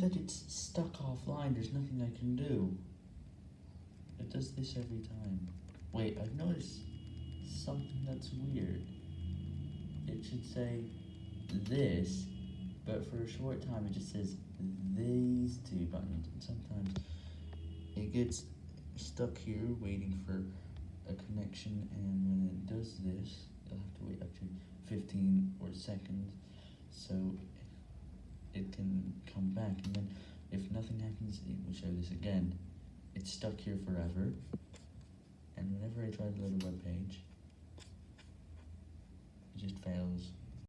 that it's stuck offline, there's nothing I can do. It does this every time. Wait, I've noticed something that's weird. It should say this, but for a short time it just says these two buttons, and sometimes it gets stuck here waiting for a connection, and when it does this, you'll have to wait up to 15 or seconds, so back, and then if nothing happens, it will show this again. It's stuck here forever, and whenever I try to load a web page, it just fails.